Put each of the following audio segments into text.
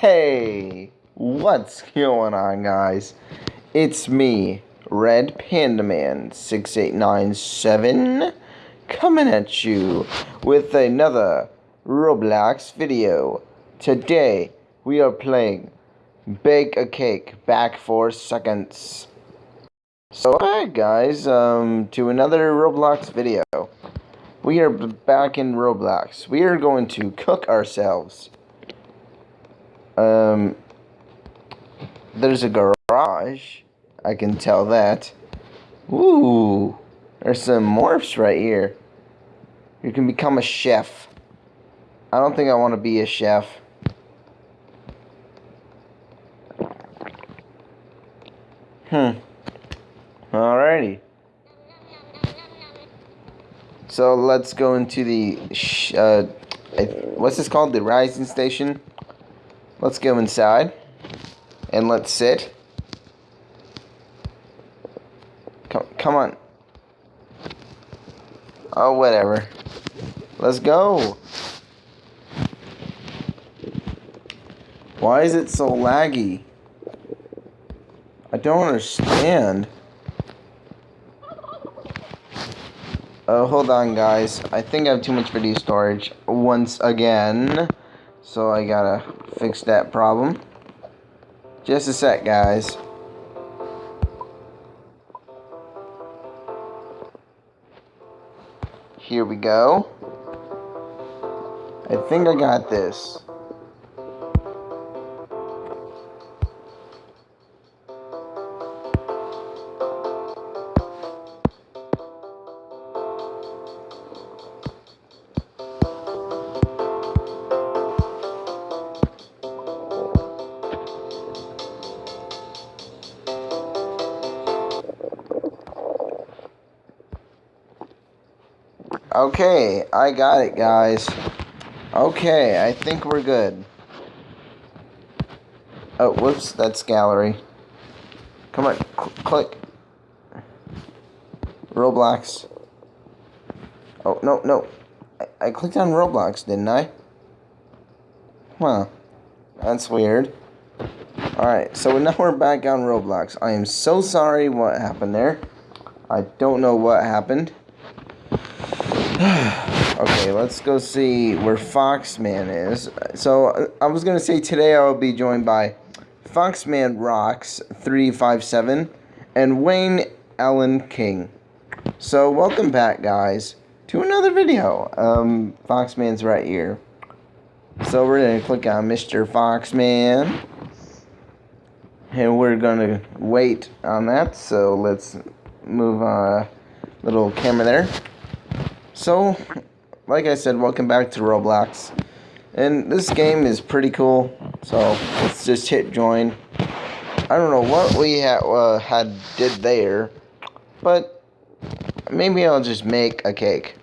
Hey, what's going on, guys? It's me, Red Panda Man 6897, coming at you with another Roblox video. Today, we are playing Bake a Cake back for seconds. So, hi guys, um, to another Roblox video. We are back in Roblox. We are going to cook ourselves. Um, there's a garage. I can tell that. Ooh, there's some morphs right here. You can become a chef. I don't think I want to be a chef. Hmm. Alrighty. So let's go into the, uh, what's this called? The rising station? Let's go inside and let's sit. Come, come on. Oh, whatever. Let's go. Why is it so laggy? I don't understand. Oh, hold on, guys. I think I have too much video storage once again. So I gotta fix that problem. Just a sec, guys. Here we go. I think I got this. Okay, I got it, guys. Okay, I think we're good. Oh, whoops, that's gallery. Come on, cl click. Roblox. Oh, no, no. I, I clicked on Roblox, didn't I? Huh. That's weird. Alright, so now we're back on Roblox. I am so sorry what happened there. I don't know what happened. Okay, let's go see where Foxman is. So, I was going to say today I will be joined by Foxman Rocks 357 and Wayne Allen King. So, welcome back, guys, to another video. Um, Foxman's right here. So, we're to click on Mr. Foxman. And we're going to wait on that. So, let's move a uh, little camera there. So, like I said, welcome back to Roblox. And this game is pretty cool, so let's just hit join. I don't know what we ha uh, had did there, but maybe I'll just make a cake.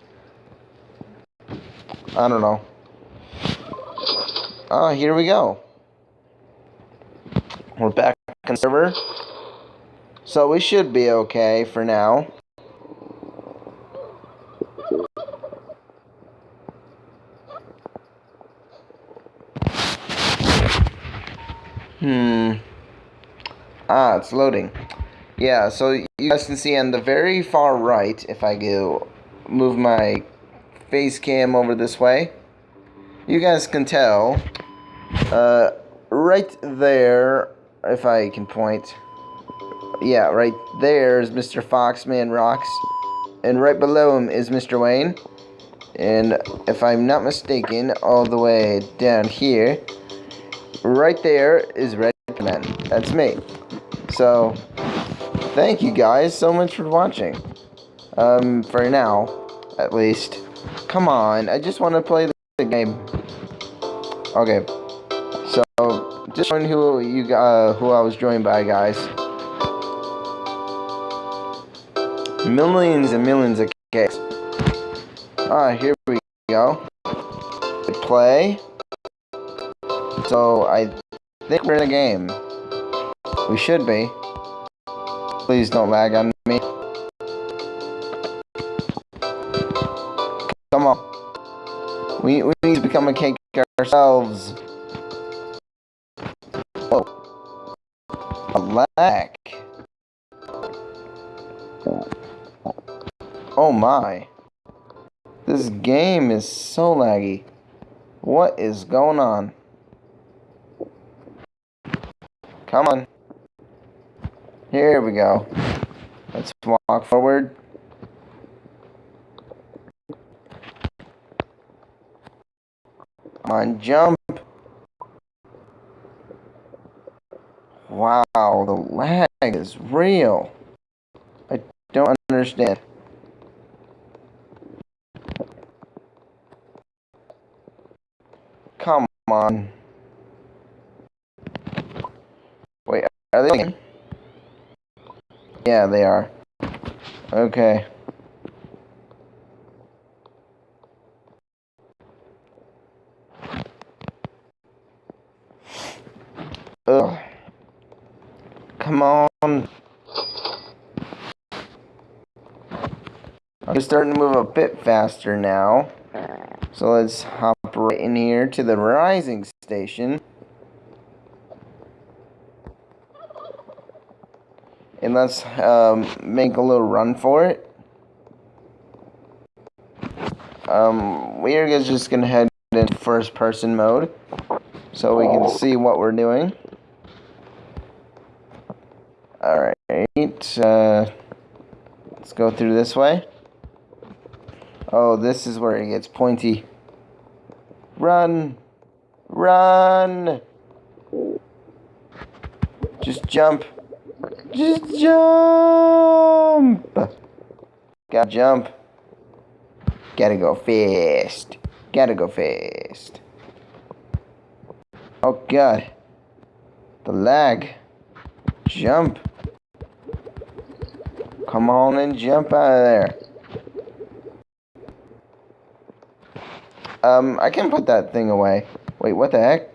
I don't know. Ah, uh, here we go. We're back on server. So we should be okay for now. Hmm. Ah, it's loading. Yeah, so you guys can see on the very far right, if I go move my face cam over this way, you guys can tell, uh, right there, if I can point, yeah, right there is Mr. Foxman Rocks, and right below him is Mr. Wayne, and if I'm not mistaken, all the way down here, right there is Red Man. That's me. So, thank you guys so much for watching. Um, for now, at least. Come on, I just want to play the game. Okay. So, just showing who you uh, who I was joined by, guys. Millions and millions of cakes. Ah, here we go. Play. So I think we're in a game. We should be. Please don't lag on me. Come on. We, we need to become a cake ourselves. Oh. A lag. Oh my. This game is so laggy. What is going on? Come on. Here we go. Let's walk forward. Come on, jump. Wow, the lag is real. I don't understand. Come on. Are they? Yeah, they are. Okay. Ugh. Come on. I'm starting to move a bit faster now. So let's hop right in here to the rising station. And let's um, make a little run for it. Um, we are just going to head in first person mode so we can see what we're doing. Alright, uh, let's go through this way. Oh, this is where it gets pointy. Run! Run! Just jump. Just jump! Gotta jump. Gotta go fast. Gotta go fast. Oh god. The lag. Jump. Come on and jump out of there. Um, I can put that thing away. Wait, what the heck?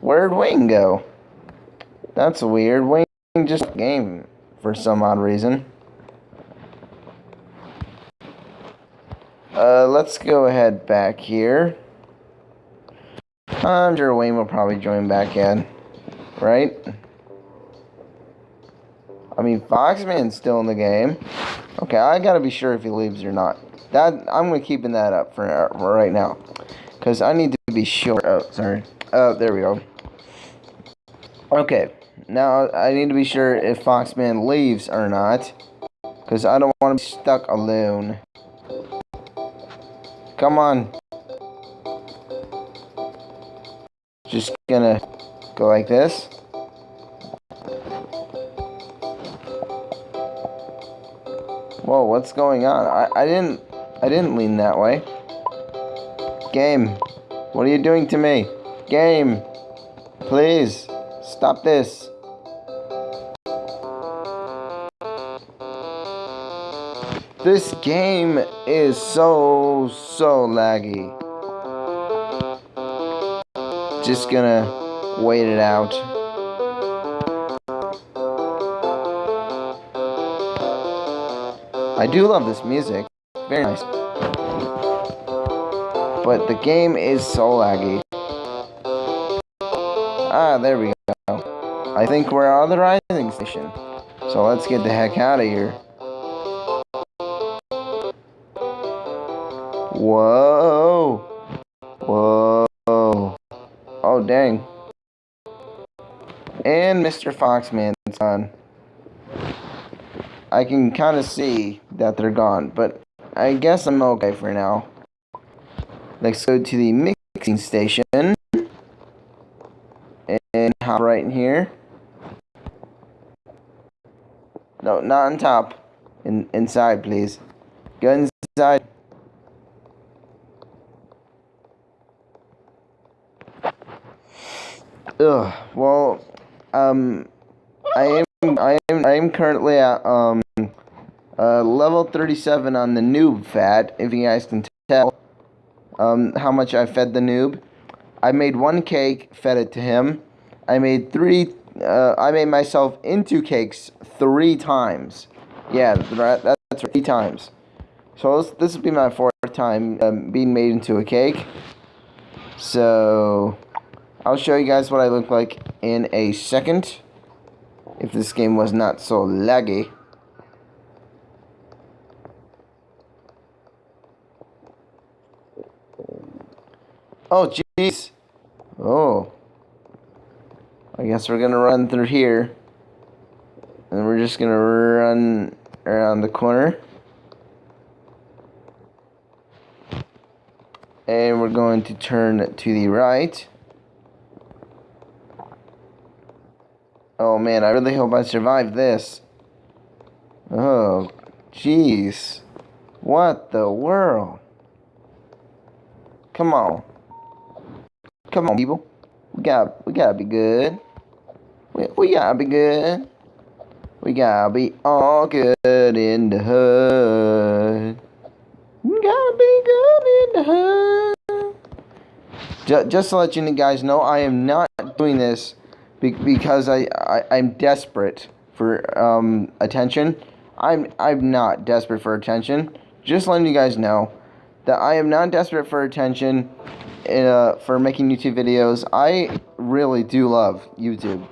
Where'd Wayne go? That's weird. Wayne just game for some odd reason. Uh, let's go ahead back here. I'm sure Wayne will probably join back in. Right? I mean, Foxman's still in the game. Okay, I gotta be sure if he leaves or not. That I'm gonna keeping that up for, right now, cause I need to be sure. Oh, sorry. Oh, there we go. Okay, now I need to be sure if Foxman leaves or not, cause I don't want to be stuck alone. Come on. Just gonna go like this. Whoa, what's going on? I, I didn't I didn't lean that way. Game, what are you doing to me? Game, please, stop this. This game is so, so laggy. Just gonna wait it out. I do love this music. Very nice. But the game is so laggy. Ah, there we go. I think we're on the rising station. So let's get the heck out of here. Whoa. Whoa. Oh, dang. And Mr. Foxman's on. I can kind of see that they're gone, but I guess I'm okay for now. Let's go to the mixing station. And hop right in here. No, not on top. In, inside, please. Go inside. Ugh. Well, um, I am, I am, I am currently at um uh, level 37 on the noob fat, if you guys can tell um, how much I fed the noob. I made one cake, fed it to him. I made three, uh, I made myself into cakes three times. Yeah, that's three times. So this, this will be my fourth time um, being made into a cake. So, I'll show you guys what I look like in a second. If this game was not so laggy. Oh, jeez. Oh. I guess we're gonna run through here. And we're just gonna run around the corner. And we're going to turn to the right. Oh man, I really hope I survive this. Oh, jeez. What the world? Come on. Come on, people. We got we gotta be good. We, we gotta be good. We gotta be all good in the hood. We gotta be good in the hood. Just, just to let you guys know, I am not doing this because I, I I'm desperate for um attention. I'm I'm not desperate for attention. Just letting you guys know that I am not desperate for attention uh, for making YouTube videos. I really do love YouTube.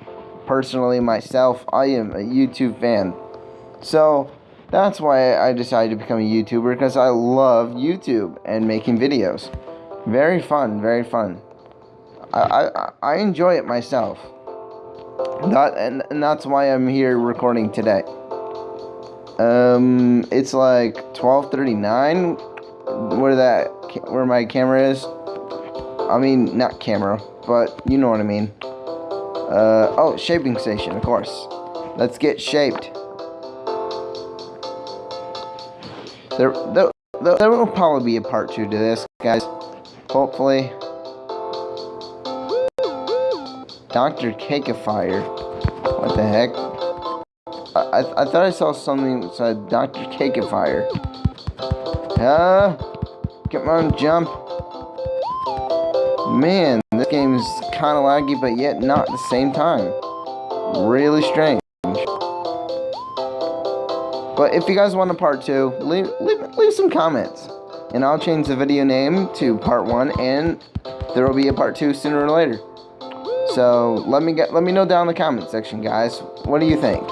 Personally, myself, I am a YouTube fan. So, that's why I decided to become a YouTuber, because I love YouTube and making videos. Very fun, very fun. I, I, I enjoy it myself. That, and, and that's why I'm here recording today. Um, it's like 12:39 where that where my camera is. I mean, not camera, but you know what I mean. Uh, oh, shaping station, of course. Let's get shaped. There, there, there will probably be a part two to this, guys. Hopefully. Dr. Cakifier. What the heck? I, I, I thought I saw something that said Dr. Cakifier. Uh, come on, jump. Man, this game is kind of laggy, but yet not at the same time. Really strange. But if you guys want a part two, leave, leave, leave some comments. And I'll change the video name to part one, and there will be a part two sooner or later. So let me get let me know down in the comment section, guys. What do you think?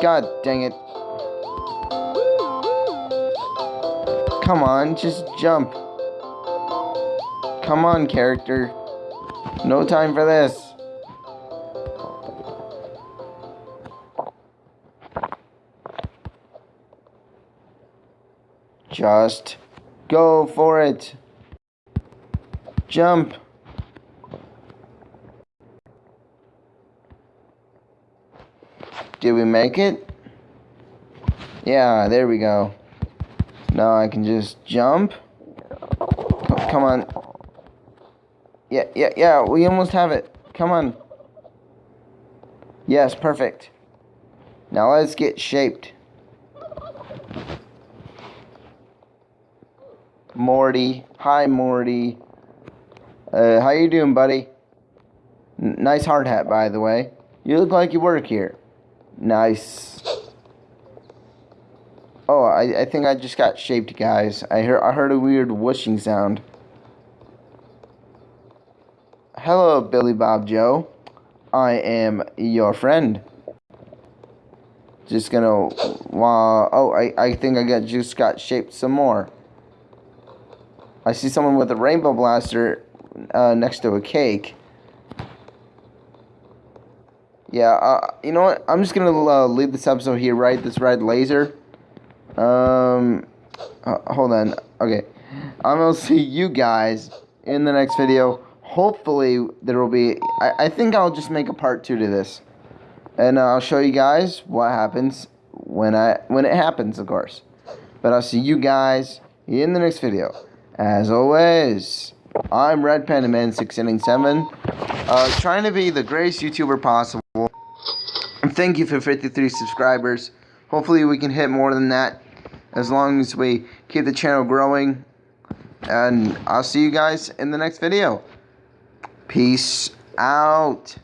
God dang it. Come on, just jump. Come on, character. No time for this. Just go for it. Jump. Did we make it? Yeah, there we go. Now I can just jump. Come on. Yeah, yeah, yeah, we almost have it. Come on. Yes, perfect. Now let's get shaped. Morty. Hi, Morty. Uh, how you doing, buddy? N nice hard hat, by the way. You look like you work here. Nice. Oh, I, I think I just got shaped, guys. I heard I heard a weird whooshing sound. Hello, Billy Bob Joe. I am your friend. Just gonna, uh, oh, I, I think I got just got shaped some more. I see someone with a rainbow blaster uh, next to a cake. Yeah, uh, you know what? I'm just gonna uh, leave this episode here, right? This red laser. Um, uh, hold on. Okay, I'm gonna see you guys in the next video hopefully there will be I, I think I'll just make a part two to this and uh, I'll show you guys what happens when I when it happens of course but I'll see you guys in the next video as always I'm Red Panda Man 677 uh, trying to be the greatest YouTuber possible thank you for 53 subscribers. Hopefully we can hit more than that as long as we keep the channel growing. And I'll see you guys in the next video. Peace out.